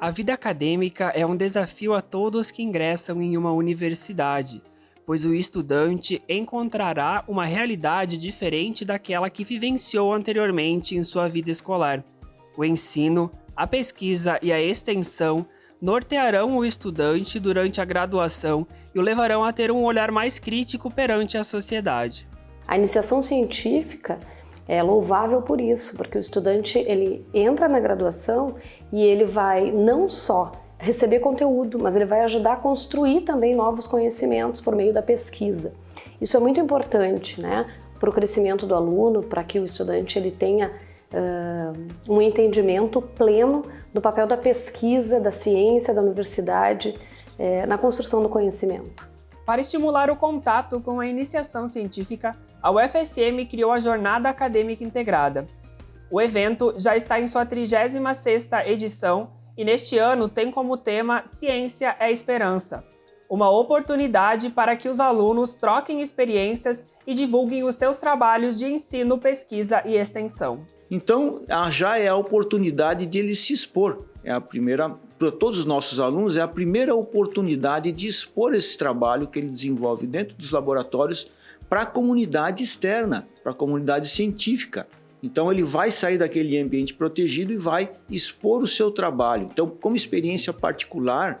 A vida acadêmica é um desafio a todos que ingressam em uma universidade, pois o estudante encontrará uma realidade diferente daquela que vivenciou anteriormente em sua vida escolar. O ensino, a pesquisa e a extensão nortearão o estudante durante a graduação e o levarão a ter um olhar mais crítico perante a sociedade. A iniciação científica é louvável por isso, porque o estudante ele entra na graduação e ele vai não só receber conteúdo, mas ele vai ajudar a construir também novos conhecimentos por meio da pesquisa. Isso é muito importante né, para o crescimento do aluno, para que o estudante ele tenha uh, um entendimento pleno do papel da pesquisa, da ciência, da universidade uh, na construção do conhecimento. Para estimular o contato com a iniciação científica, a UFSM criou a Jornada Acadêmica Integrada. O evento já está em sua 36ª edição e neste ano tem como tema Ciência é Esperança, uma oportunidade para que os alunos troquem experiências e divulguem os seus trabalhos de ensino, pesquisa e extensão. Então, já é a oportunidade de ele se expor. É a primeira para todos os nossos alunos, é a primeira oportunidade de expor esse trabalho que ele desenvolve dentro dos laboratórios para a comunidade externa, para a comunidade científica. Então ele vai sair daquele ambiente protegido e vai expor o seu trabalho. Então, como experiência particular,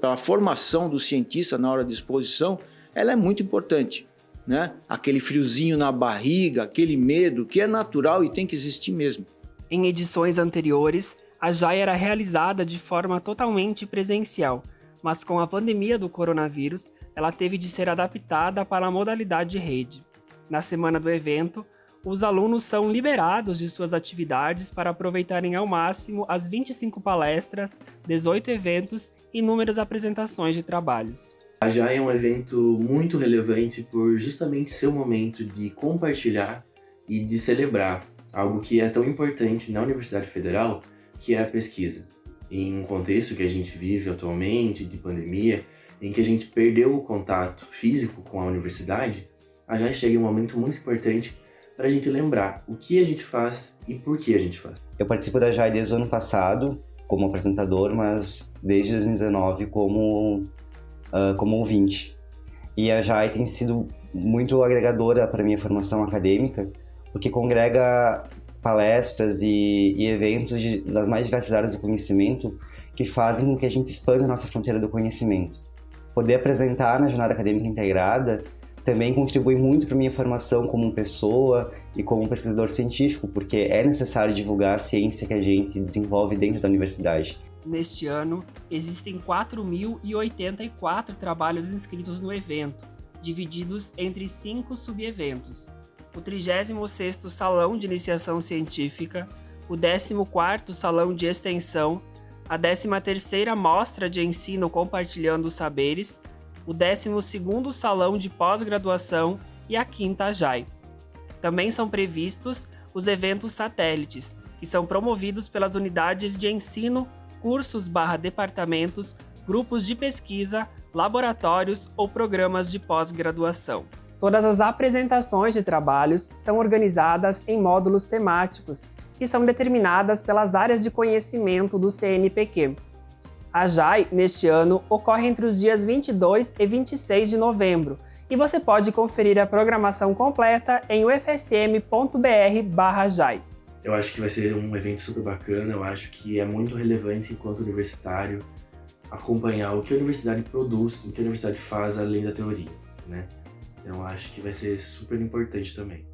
pela formação do cientista na hora de exposição, ela é muito importante. Né? Aquele friozinho na barriga, aquele medo que é natural e tem que existir mesmo. Em edições anteriores, a JAI era realizada de forma totalmente presencial, mas com a pandemia do coronavírus, ela teve de ser adaptada para a modalidade de rede. Na semana do evento, os alunos são liberados de suas atividades para aproveitarem ao máximo as 25 palestras, 18 eventos e inúmeras apresentações de trabalhos. A JAI é um evento muito relevante por justamente ser um momento de compartilhar e de celebrar algo que é tão importante na Universidade Federal, que é a pesquisa. Em um contexto que a gente vive atualmente, de pandemia, em que a gente perdeu o contato físico com a universidade, já chega um momento muito importante para a gente lembrar o que a gente faz e por que a gente faz. Eu participo da JAI desde o ano passado como apresentador, mas desde 2019 como, uh, como ouvinte. E a JAI tem sido muito agregadora para minha formação acadêmica, porque congrega palestras e, e eventos de, das mais diversas áreas do conhecimento que fazem com que a gente expanda a nossa fronteira do conhecimento. Poder apresentar na jornada acadêmica integrada também contribui muito para minha formação como pessoa e como pesquisador científico, porque é necessário divulgar a ciência que a gente desenvolve dentro da universidade. Neste ano, existem 4.084 trabalhos inscritos no evento, divididos entre cinco subeventos, o 36º Salão de Iniciação Científica, o 14º Salão de Extensão, a 13ª Mostra de Ensino Compartilhando Saberes, o 12º Salão de Pós-Graduação e a 5ª JAI. Também são previstos os eventos satélites, que são promovidos pelas unidades de ensino, cursos barra departamentos, grupos de pesquisa, laboratórios ou programas de pós-graduação. Todas as apresentações de trabalhos são organizadas em módulos temáticos, que são determinadas pelas áreas de conhecimento do CNPq. A JAI, neste ano, ocorre entre os dias 22 e 26 de novembro, e você pode conferir a programação completa em ufsm.br/jai. Eu acho que vai ser um evento super bacana, eu acho que é muito relevante enquanto universitário acompanhar o que a universidade produz, o que a universidade faz além da teoria, né? Então acho que vai ser super importante também.